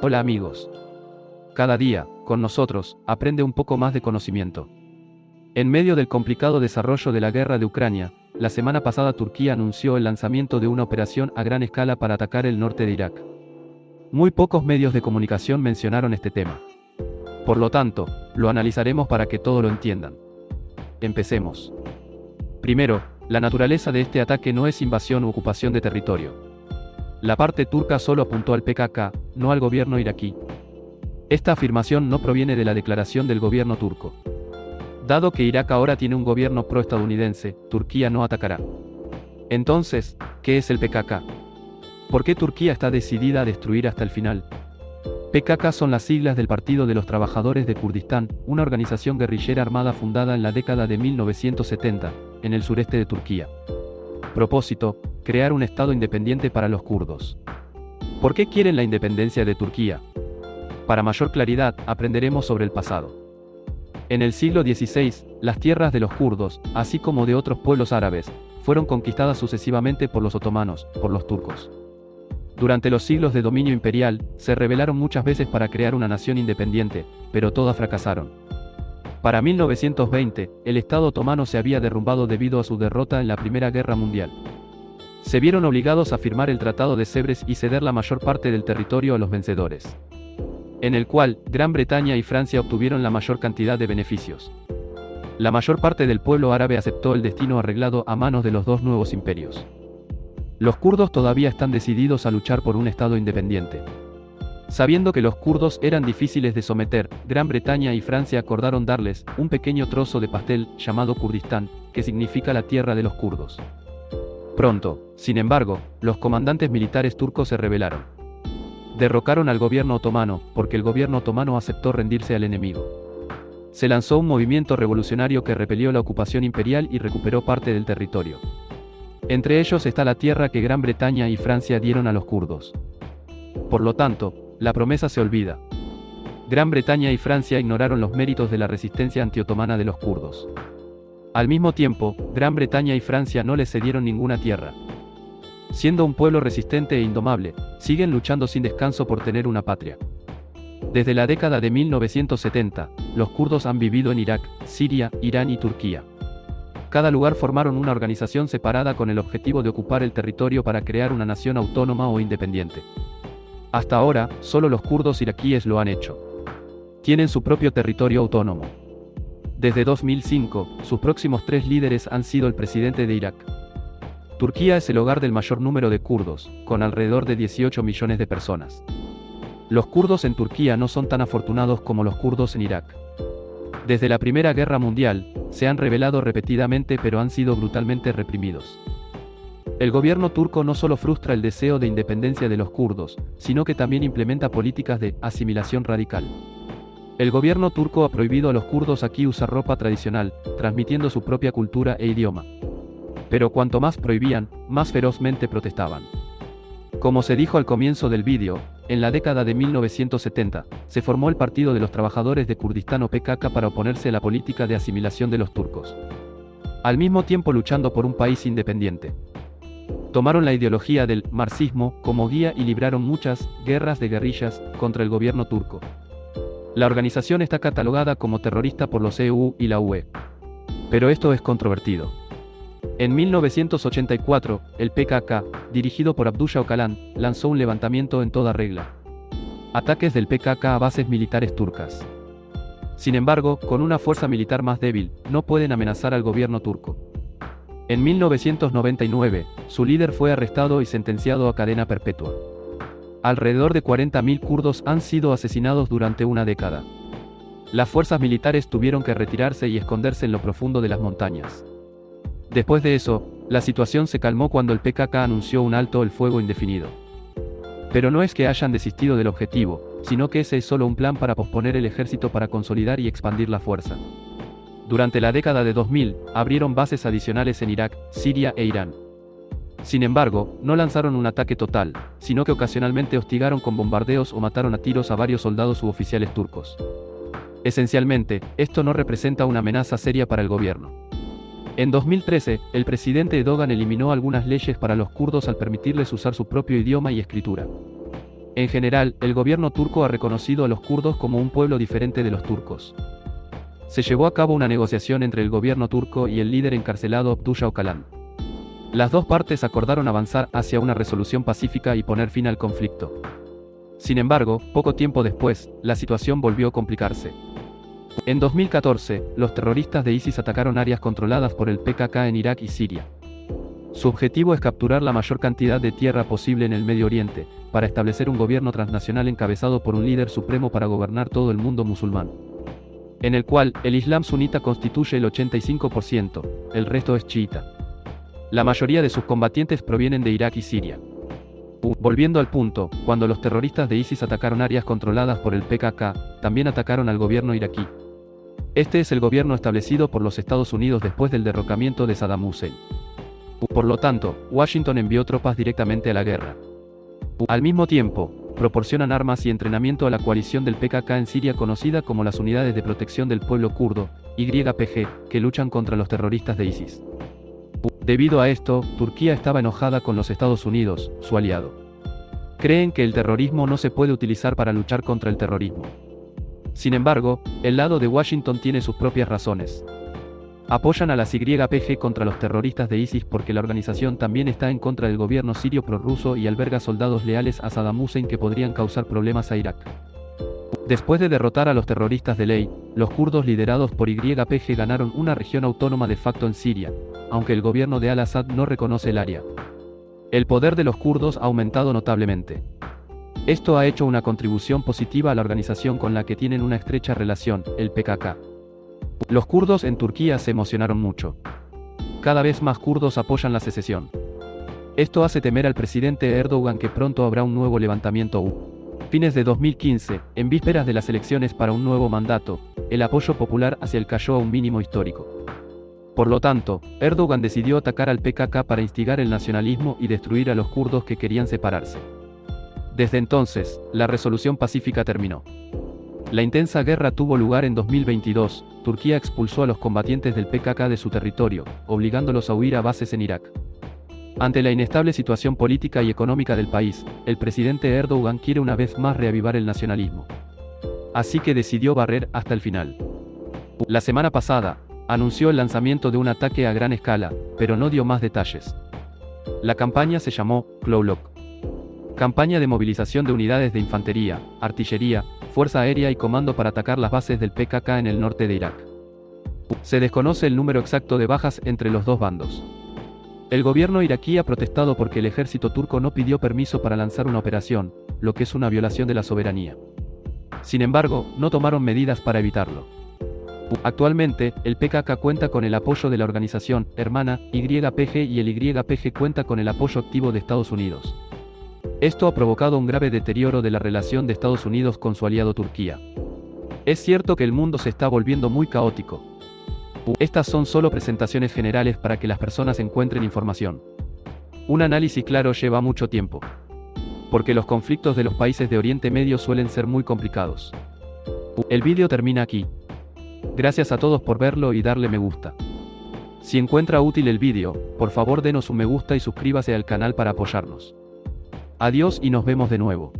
Hola amigos. Cada día, con nosotros, aprende un poco más de conocimiento. En medio del complicado desarrollo de la guerra de Ucrania, la semana pasada Turquía anunció el lanzamiento de una operación a gran escala para atacar el norte de Irak. Muy pocos medios de comunicación mencionaron este tema. Por lo tanto, lo analizaremos para que todo lo entiendan. Empecemos. Primero, la naturaleza de este ataque no es invasión u ocupación de territorio. La parte turca solo apuntó al PKK, no al gobierno iraquí. Esta afirmación no proviene de la declaración del gobierno turco. Dado que Irak ahora tiene un gobierno pro-estadounidense, Turquía no atacará. Entonces, ¿qué es el PKK? ¿Por qué Turquía está decidida a destruir hasta el final? PKK son las siglas del Partido de los Trabajadores de Kurdistán, una organización guerrillera armada fundada en la década de 1970, en el sureste de Turquía. Propósito, crear un Estado independiente para los kurdos. ¿Por qué quieren la independencia de Turquía? Para mayor claridad, aprenderemos sobre el pasado. En el siglo XVI, las tierras de los kurdos, así como de otros pueblos árabes, fueron conquistadas sucesivamente por los otomanos, por los turcos. Durante los siglos de dominio imperial, se rebelaron muchas veces para crear una nación independiente, pero todas fracasaron. Para 1920, el Estado otomano se había derrumbado debido a su derrota en la Primera Guerra Mundial se vieron obligados a firmar el Tratado de Sèvres y ceder la mayor parte del territorio a los vencedores. En el cual, Gran Bretaña y Francia obtuvieron la mayor cantidad de beneficios. La mayor parte del pueblo árabe aceptó el destino arreglado a manos de los dos nuevos imperios. Los kurdos todavía están decididos a luchar por un Estado independiente. Sabiendo que los kurdos eran difíciles de someter, Gran Bretaña y Francia acordaron darles un pequeño trozo de pastel llamado Kurdistán, que significa la tierra de los kurdos. Pronto, sin embargo, los comandantes militares turcos se rebelaron. Derrocaron al gobierno otomano, porque el gobierno otomano aceptó rendirse al enemigo. Se lanzó un movimiento revolucionario que repelió la ocupación imperial y recuperó parte del territorio. Entre ellos está la tierra que Gran Bretaña y Francia dieron a los kurdos. Por lo tanto, la promesa se olvida. Gran Bretaña y Francia ignoraron los méritos de la resistencia antiotomana de los kurdos. Al mismo tiempo, Gran Bretaña y Francia no les cedieron ninguna tierra. Siendo un pueblo resistente e indomable, siguen luchando sin descanso por tener una patria. Desde la década de 1970, los kurdos han vivido en Irak, Siria, Irán y Turquía. Cada lugar formaron una organización separada con el objetivo de ocupar el territorio para crear una nación autónoma o independiente. Hasta ahora, solo los kurdos iraquíes lo han hecho. Tienen su propio territorio autónomo. Desde 2005, sus próximos tres líderes han sido el presidente de Irak. Turquía es el hogar del mayor número de kurdos, con alrededor de 18 millones de personas. Los kurdos en Turquía no son tan afortunados como los kurdos en Irak. Desde la Primera Guerra Mundial, se han rebelado repetidamente pero han sido brutalmente reprimidos. El gobierno turco no solo frustra el deseo de independencia de los kurdos, sino que también implementa políticas de asimilación radical. El gobierno turco ha prohibido a los kurdos aquí usar ropa tradicional, transmitiendo su propia cultura e idioma. Pero cuanto más prohibían, más ferozmente protestaban. Como se dijo al comienzo del vídeo, en la década de 1970, se formó el Partido de los Trabajadores de Kurdistán o PKK para oponerse a la política de asimilación de los turcos. Al mismo tiempo luchando por un país independiente. Tomaron la ideología del marxismo como guía y libraron muchas guerras de guerrillas contra el gobierno turco. La organización está catalogada como terrorista por los EU y la UE. Pero esto es controvertido. En 1984, el PKK, dirigido por Abdullah Öcalan, lanzó un levantamiento en toda regla. Ataques del PKK a bases militares turcas. Sin embargo, con una fuerza militar más débil, no pueden amenazar al gobierno turco. En 1999, su líder fue arrestado y sentenciado a cadena perpetua. Alrededor de 40.000 kurdos han sido asesinados durante una década. Las fuerzas militares tuvieron que retirarse y esconderse en lo profundo de las montañas. Después de eso, la situación se calmó cuando el PKK anunció un alto el fuego indefinido. Pero no es que hayan desistido del objetivo, sino que ese es solo un plan para posponer el ejército para consolidar y expandir la fuerza. Durante la década de 2000, abrieron bases adicionales en Irak, Siria e Irán. Sin embargo, no lanzaron un ataque total, sino que ocasionalmente hostigaron con bombardeos o mataron a tiros a varios soldados u oficiales turcos. Esencialmente, esto no representa una amenaza seria para el gobierno. En 2013, el presidente Erdogan eliminó algunas leyes para los kurdos al permitirles usar su propio idioma y escritura. En general, el gobierno turco ha reconocido a los kurdos como un pueblo diferente de los turcos. Se llevó a cabo una negociación entre el gobierno turco y el líder encarcelado Abdullah Öcalan. Las dos partes acordaron avanzar hacia una resolución pacífica y poner fin al conflicto. Sin embargo, poco tiempo después, la situación volvió a complicarse. En 2014, los terroristas de ISIS atacaron áreas controladas por el PKK en Irak y Siria. Su objetivo es capturar la mayor cantidad de tierra posible en el Medio Oriente, para establecer un gobierno transnacional encabezado por un líder supremo para gobernar todo el mundo musulmán. En el cual, el Islam sunita constituye el 85%, el resto es chiita. La mayoría de sus combatientes provienen de Irak y Siria. Volviendo al punto, cuando los terroristas de ISIS atacaron áreas controladas por el PKK, también atacaron al gobierno iraquí. Este es el gobierno establecido por los Estados Unidos después del derrocamiento de Saddam Hussein. Por lo tanto, Washington envió tropas directamente a la guerra. Al mismo tiempo, proporcionan armas y entrenamiento a la coalición del PKK en Siria conocida como las Unidades de Protección del Pueblo Kurdo, YPG, que luchan contra los terroristas de ISIS. Debido a esto, Turquía estaba enojada con los Estados Unidos, su aliado. Creen que el terrorismo no se puede utilizar para luchar contra el terrorismo. Sin embargo, el lado de Washington tiene sus propias razones. Apoyan a las YPG contra los terroristas de ISIS porque la organización también está en contra del gobierno sirio prorruso y alberga soldados leales a Saddam Hussein que podrían causar problemas a Irak. Después de derrotar a los terroristas de ley, los kurdos liderados por YPG ganaron una región autónoma de facto en Siria, aunque el gobierno de al-Assad no reconoce el área. El poder de los kurdos ha aumentado notablemente. Esto ha hecho una contribución positiva a la organización con la que tienen una estrecha relación, el PKK. Los kurdos en Turquía se emocionaron mucho. Cada vez más kurdos apoyan la secesión. Esto hace temer al presidente Erdogan que pronto habrá un nuevo levantamiento U. Fines de 2015, en vísperas de las elecciones para un nuevo mandato, el apoyo popular hacia el cayó a un mínimo histórico. Por lo tanto, Erdogan decidió atacar al PKK para instigar el nacionalismo y destruir a los kurdos que querían separarse. Desde entonces, la resolución pacífica terminó. La intensa guerra tuvo lugar en 2022, Turquía expulsó a los combatientes del PKK de su territorio, obligándolos a huir a bases en Irak. Ante la inestable situación política y económica del país, el presidente Erdogan quiere una vez más reavivar el nacionalismo. Así que decidió barrer hasta el final. La semana pasada, anunció el lanzamiento de un ataque a gran escala, pero no dio más detalles. La campaña se llamó Clowlock. Campaña de movilización de unidades de infantería, artillería, fuerza aérea y comando para atacar las bases del PKK en el norte de Irak. Se desconoce el número exacto de bajas entre los dos bandos. El gobierno iraquí ha protestado porque el ejército turco no pidió permiso para lanzar una operación, lo que es una violación de la soberanía. Sin embargo, no tomaron medidas para evitarlo. Actualmente, el PKK cuenta con el apoyo de la organización hermana YPG y el YPG cuenta con el apoyo activo de Estados Unidos. Esto ha provocado un grave deterioro de la relación de Estados Unidos con su aliado Turquía. Es cierto que el mundo se está volviendo muy caótico. Estas son solo presentaciones generales para que las personas encuentren información. Un análisis claro lleva mucho tiempo. Porque los conflictos de los países de Oriente Medio suelen ser muy complicados. El vídeo termina aquí. Gracias a todos por verlo y darle me gusta. Si encuentra útil el vídeo, por favor denos un me gusta y suscríbase al canal para apoyarnos. Adiós y nos vemos de nuevo.